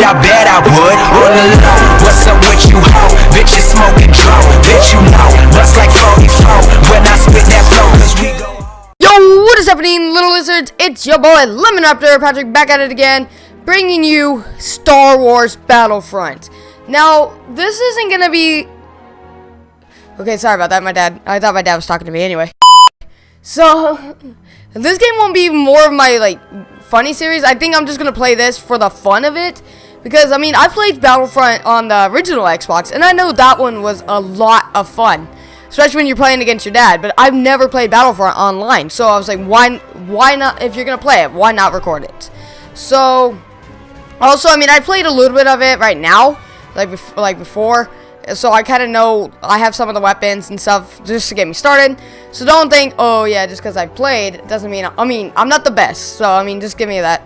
bitch, I bet I would. On the low, what's up with you, ho? Bitch, you smoking. Bitch, you know, bust like 44 when I spit that flow, cause we go. Yo, what is happening, little lizards? It's your boy Lemon Raptor Patrick back at it again, bringing you Star Wars Battlefront. Now, this isn't gonna be. Okay, sorry about that. My dad. I thought my dad was talking to me anyway. So, this game won't be more of my like funny series. I think I'm just gonna play this for the fun of it. Because, I mean, I played Battlefront on the original Xbox, and I know that one was a lot of fun. Especially when you're playing against your dad. But I've never played Battlefront online. So I was like, why, why not, if you're to play it, why not record it? So, also, I mean, I played a little bit of it right now. Like, bef like before. So I kind of know, I have some of the weapons and stuff just to get me started. So don't think, oh yeah, just because I played, doesn't mean, I mean, I'm not the best. So, I mean, just give me that.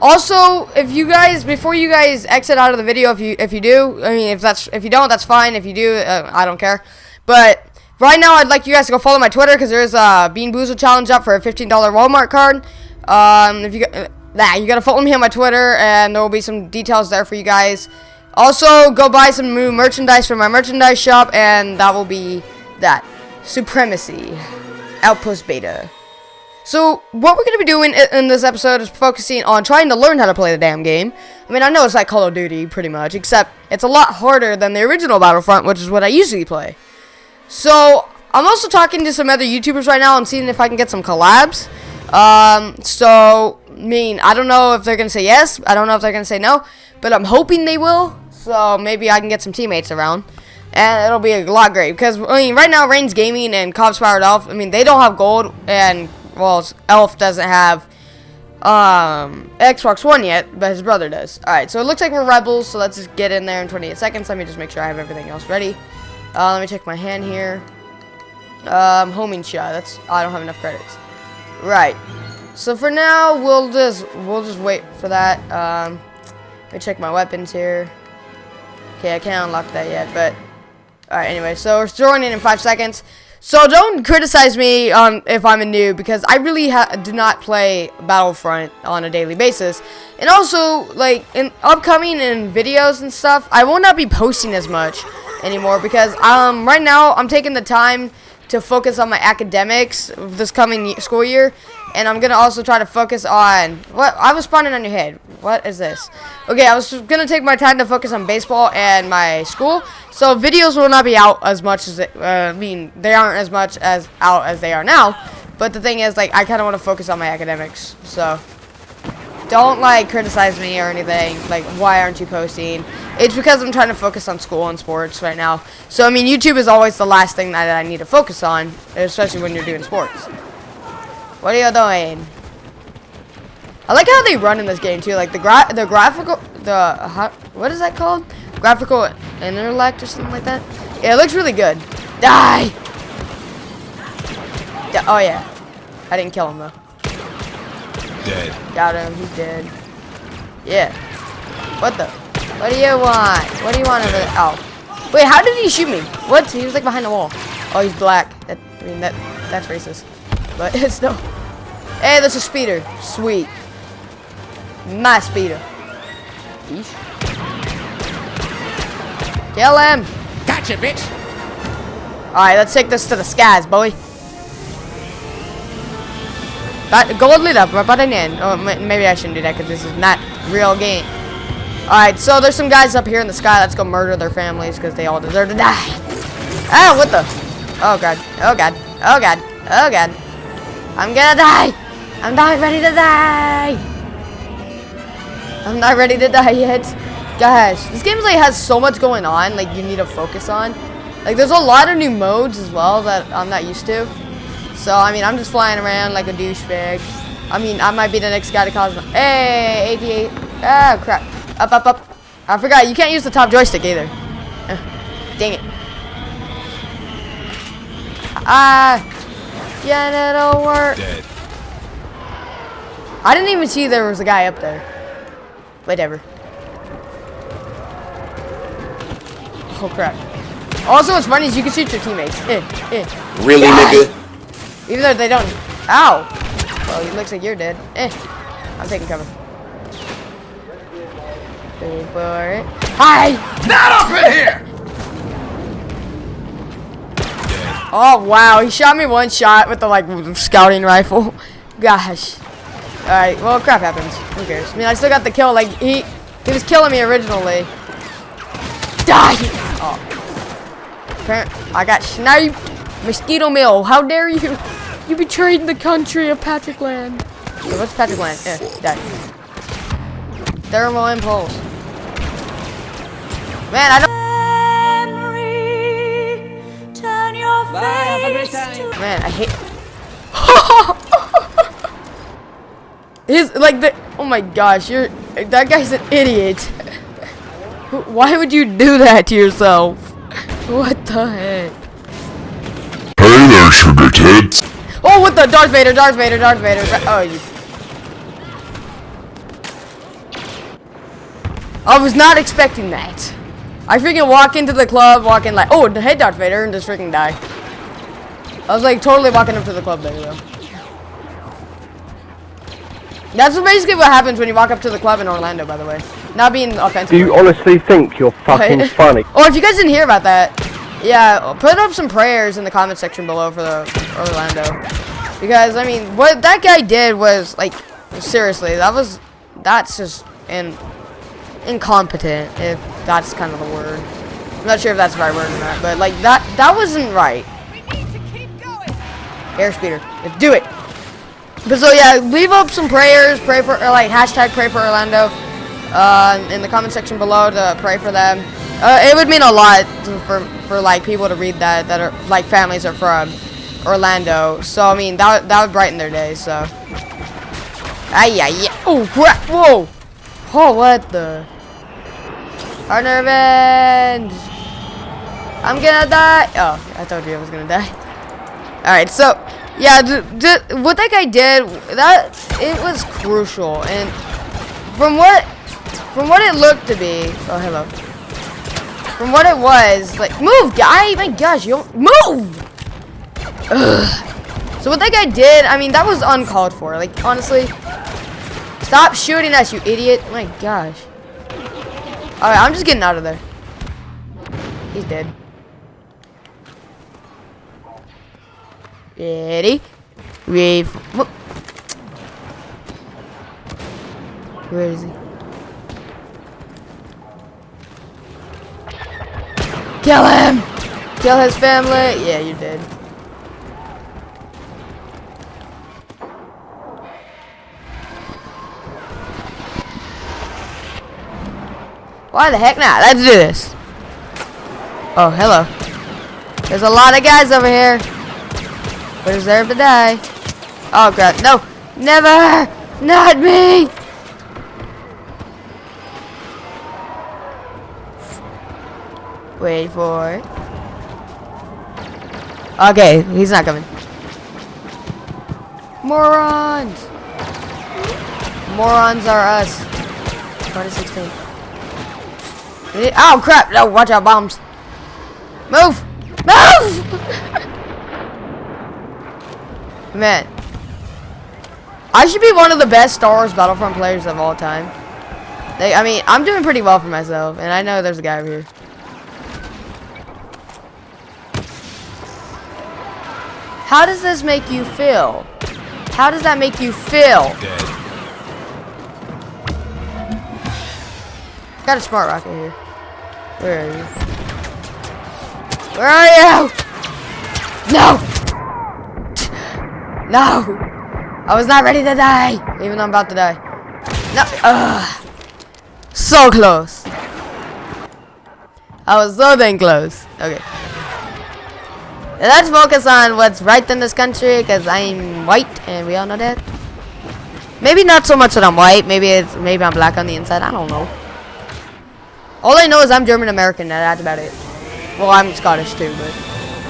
Also, if you guys, before you guys exit out of the video, if you if you do, I mean, if that's if you don't, that's fine. If you do, uh, I don't care. But right now, I'd like you guys to go follow my Twitter because there's a Bean Boozle challenge up for a $15 Walmart card. Um, if you uh, that you gotta follow me on my Twitter, and there will be some details there for you guys. Also, go buy some new merchandise from my merchandise shop, and that will be that. Supremacy. Outpost Beta. So, what we're going to be doing in this episode is focusing on trying to learn how to play the damn game. I mean, I know it's like Call of Duty, pretty much, except it's a lot harder than the original Battlefront, which is what I usually play. So, I'm also talking to some other YouTubers right now and seeing if I can get some collabs. Um, so, I mean, I don't know if they're going to say yes. I don't know if they're going to say no. But I'm hoping they will. So, maybe I can get some teammates around. And it'll be a lot great. Because, I mean, right now, Reigns Gaming and Cops Powered Off I mean, they don't have gold. And well, Elf doesn't have um, Xbox One yet, but his brother does. Alright, so it looks like we're Rebels, so let's just get in there in 28 seconds. Let me just make sure I have everything else ready. Uh, let me check my hand here. Um, homing shot. That's I don't have enough credits. Right. So for now, we'll just we'll just wait for that. Um, let me check my weapons here. Okay, I can't unlock that yet, but all right. Anyway, so we're joining in five seconds. So don't criticize me um, if I'm a noob because I really do not play Battlefront on a daily basis. And also, like, in upcoming in videos and stuff, I will not be posting as much anymore because um, right now I'm taking the time to focus on my academics this coming school year. And I'm going to also try to focus on... What? I was spawning on your head. What is this? Okay, I was going to take my time to focus on baseball and my school. So videos will not be out as much as... It, uh, I mean, they aren't as much as out as they are now. But the thing is, like, I kind of want to focus on my academics. So, don't, like, criticize me or anything. Like, why aren't you posting? It's because I'm trying to focus on school and sports right now. So, I mean, YouTube is always the last thing that I need to focus on. Especially when you're doing sports. What are you doing? I like how they run in this game too. Like the gra the graphical the how, what is that called? Graphical intellect or something like that. Yeah, it looks really good. Die. Oh yeah. I didn't kill him though. Dead. Got him. He's dead. Yeah. What the? What do you want? What do you want over there? Oh. Wait, how did he shoot me? What? He was like behind the wall. Oh, he's black. That, I mean, that that's racist. But it's no. Hey, there's a speeder. Sweet. My speeder. Yeesh. Kill him. Gotcha, bitch. Alright, let's take this to the skies, boy. But gold lit up right button in. Oh, maybe I shouldn't do that because this is not real game. Alright, so there's some guys up here in the sky. Let's go murder their families because they all deserve to die. Ah, what the? Oh, God. Oh, God. Oh, God. Oh, God. I'm gonna die. I'm not ready to die. I'm not ready to die yet. Gosh, this game like has so much going on. Like you need to focus on. Like there's a lot of new modes as well that I'm not used to. So I mean, I'm just flying around like a douchebag. I mean, I might be the next guy to cause. Hey, 88. Ah, crap. Up, up, up. I forgot you can't use the top joystick either. Uh, dang it. Ah. Yeah, it'll work. Dead. I didn't even see there was a guy up there. Whatever. Oh crap. Also, what's funny is you can shoot your teammates. Eh, eh. Really, nigga? Even though they don't. Ow! Well, it looks like you're dead. Eh. I'm taking cover. Wait for it. Hi! Not up in here! Oh wow, he shot me one shot with the like scouting rifle. Gosh. Alright, well crap happens. Who cares? I mean I still got the kill, like he he was killing me originally. Die! Oh. I got sniped. Mosquito Mill, how dare you? You betrayed the country of Patrick Land. So what's Patrick Land? Eh, die. Thermal impulse. Man, I don't Turn your face to Man, I hate. He's like the. Oh my gosh, you're. That guy's an idiot. Why would you do that to yourself? What the heck? Hey there, sugar tits. Oh, what the? Darth Vader, Darth Vader, Darth Vader. Oh, you. I was not expecting that. I freaking walk into the club, walking like, oh, hey, Darth Vader, and just freaking die. I was like totally walking up to the club there, though. That's basically what happens when you walk up to the club in Orlando, by the way. Not being offensive. Do you honestly think you're fucking funny? Oh, if you guys didn't hear about that, yeah, put up some prayers in the comment section below for the Orlando. Because, I mean, what that guy did was, like, seriously, that was, that's just in, incompetent, if that's kind of the word. I'm not sure if that's the right word or not, but, like, that, that wasn't right. Airspeeder, let's do it. But so yeah, leave up some prayers, pray for, or like hashtag pray for Orlando, uh, in the comment section below to pray for them. Uh, it would mean a lot for for like people to read that that are like families are from Orlando. So I mean that that would brighten their day. So. Ay ay ay. Oh crap! Whoa! Oh what the? Partner revenge. I'm gonna die. Oh, I told you I was gonna die. All right, so yeah, what that guy did, that it was crucial, and from what from what it looked to be, oh hello, from what it was, like move, guy, my gosh, you don't move. Ugh. So what that guy did, I mean, that was uncalled for. Like honestly, stop shooting us, you idiot! My gosh. All right, I'm just getting out of there. He's dead. Ready? Wave. Where is he? Kill him! Kill his family! Yeah, you did. Why the heck not? Let's do this. Oh, hello. There's a lot of guys over here. We deserve to die. Oh god, no! Never! Not me! Wait for it. Okay, he's not coming. Morons! Morons are us. 2016. Eh, oh crap! No, watch out, bombs. Move! Move! Man. I should be one of the best Star Wars Battlefront players of all time. They, I mean, I'm doing pretty well for myself, and I know there's a guy over here. How does this make you feel? How does that make you feel? Dead. Got a smart rocket here. Where are you? Where are you? No! No! I was not ready to die, even though I'm about to die. No! Ugh. So close. I was so dang close. Okay. Let's focus on what's right in this country, because I'm white, and we all know that. Maybe not so much that I'm white. Maybe it's maybe I'm black on the inside. I don't know. All I know is I'm German American. That's about it. Well, I'm Scottish too, but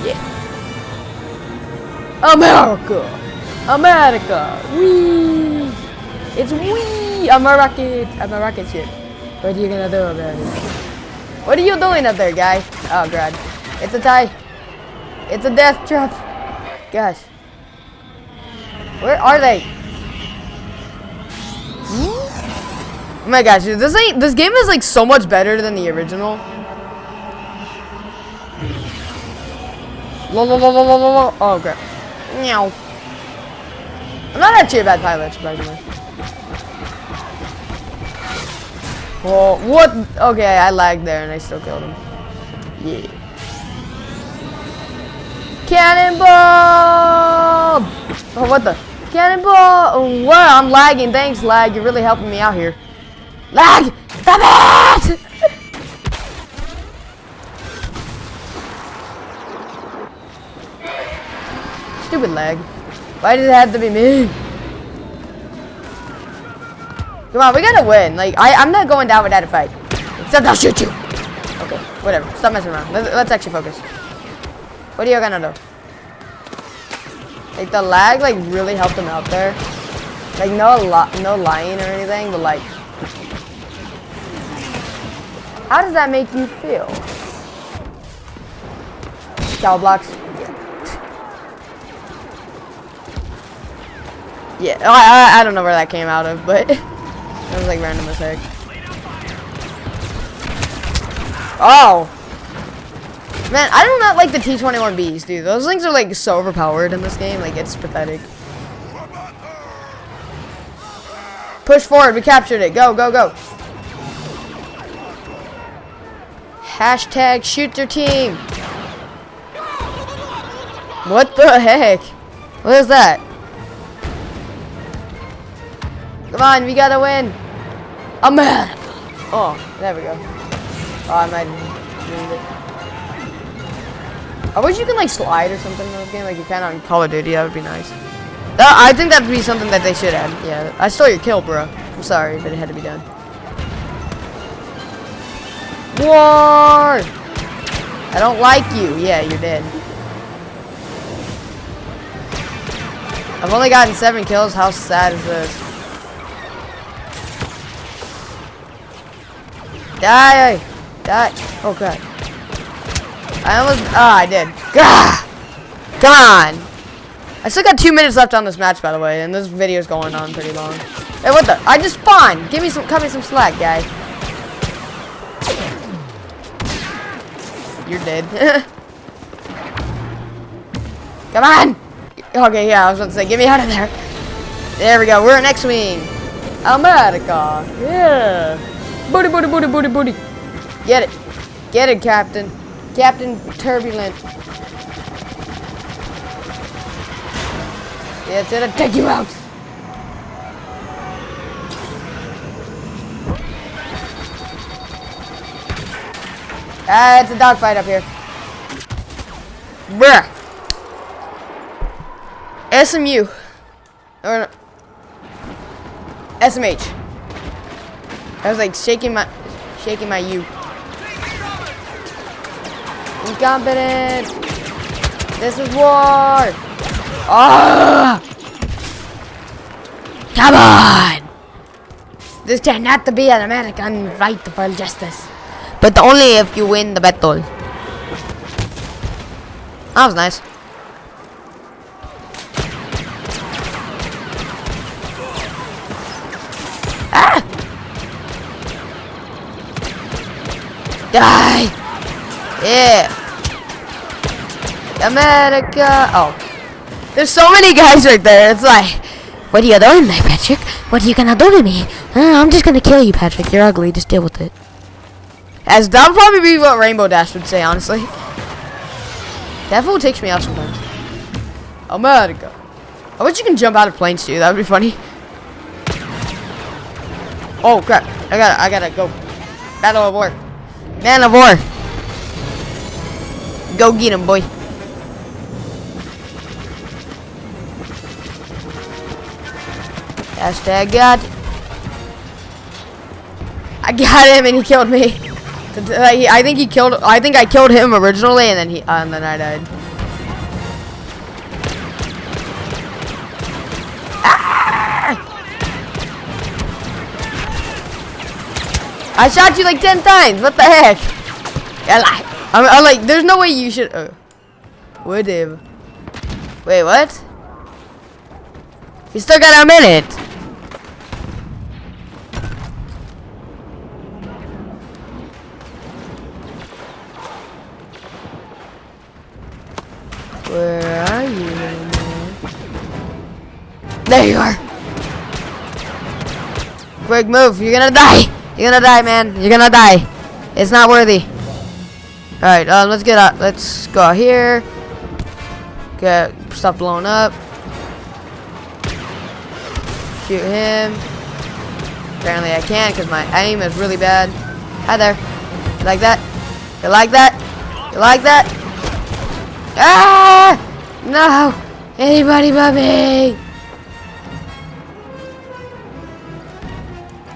yeah. America, America, wee. It's wee. I'm a rocket. I'm a rocket ship. What are you gonna do about it? What are you doing up there, guy? Oh god, it's a tie. It's a death trap. Gosh. Where are they? Hmm? Oh my gosh, dude, this ain't this game is like so much better than the original. Lol, lol, lol, lol, lol. Oh crap. Meow. I'm not actually a bad pilot, surprisingly. Oh, what? Okay, I lagged there and I still killed him. Yeah. Cannonball! Oh, what the? Cannonball! Oh, what? I'm lagging. Thanks, lag. You're really helping me out here. Lag! Stop it! Stupid lag. Why did it have to be me? Come on, we gotta win. Like, I, I'm not going down without a fight. Except I'll shoot you. Okay, whatever. Stop messing around. Let, let's actually focus. What are you gonna do? Like, the lag, like, really helped him out there. Like, no, li no lying or anything, but, like, how does that make you feel? Cow blocks. Yeah, I, I, I don't know where that came out of, but it was like random as heck. Oh! Man, I do not like the T-21Bs, dude. Those things are like so overpowered in this game, like it's pathetic. Push forward, we captured it. Go, go, go. Hashtag shoot their team. What the heck? What is that? Come on, we gotta win. America. Oh, there we go. Oh, I might. I wish you can like slide or something in this game, like you can on Call of Duty. That would be nice. That, I think that'd be something that they should add. Yeah, I stole your kill, bro. I'm sorry, but it had to be done. War! I don't like you. Yeah, you're dead. I've only gotten seven kills. How sad is this? Die! Die! Oh god. I almost. Ah, I did. Gah! Come on! I still got two minutes left on this match, by the way, and this video's going on pretty long. Hey, what the? I just spawned! Give me some, cut me some slack, guy. You're dead. Come on! Okay, yeah, I was about to say, get me out of there. There we go, we're in X-Wing. America. Yeah. Booty, booty, booty, booty, booty. Get it. Get it, Captain. Captain Turbulent. Yeah, it's gonna take you out. Ah, it's a dogfight up here. Bruh. SMU. Or no. SMH. I was like shaking my shaking my U. Incompetent. This is war. Ah! Come on! This cannot be an American fight for justice. But only if you win the battle. That was nice. Ah! Die! Yeah! America! Oh. There's so many guys right there. It's like, what are you doing there, Patrick? What are you gonna do to me? Uh, I'm just gonna kill you, Patrick. You're ugly. Just deal with it. As that would probably be what Rainbow Dash would say, honestly. That fool takes me out sometimes. America. I wish you can jump out of planes too. That would be funny. Oh crap! I gotta, I gotta go. Battle of war. Man of war. Go get him, boy. Hashtag got. I got him and he killed me. I think he killed. I think I killed him originally, and then he, uh, and then I died. Ah! I shot you like ten times. What the heck? I'm, I'm, like, there's no way you should. Wait, Would. Wait, what? You still got a minute. Where are you. There you are. Quick move. You're gonna die. You're gonna die, man. You're gonna die. It's not worthy. Alright, um, let's get out. Let's go out here. Get stuff blown up. Shoot him. Apparently I can't because my aim is really bad. Hi there. You like that? You like that? You like that? Ah! No! Anybody but me!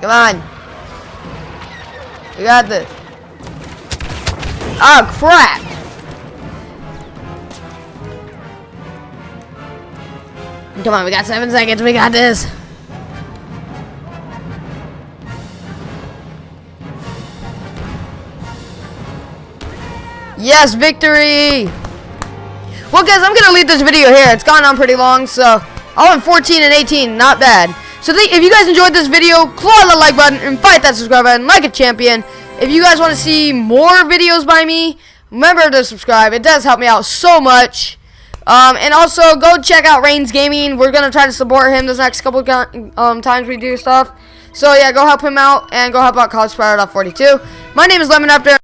Come on. We got this. Oh, crap! Come on, we got seven seconds. We got this. Yes, victory! Well, guys, I'm gonna leave this video here. It's gone on pretty long, so I went 14 and 18. Not bad. So if you guys enjoyed this video, claw the like button and fight that subscribe button like a champion. If you guys want to see more videos by me, remember to subscribe. It does help me out so much. Um, and also go check out Reigns Gaming. We're gonna try to support him this next couple um, times we do stuff. So yeah, go help him out and go help out College Spider 42. My name is Lemon After.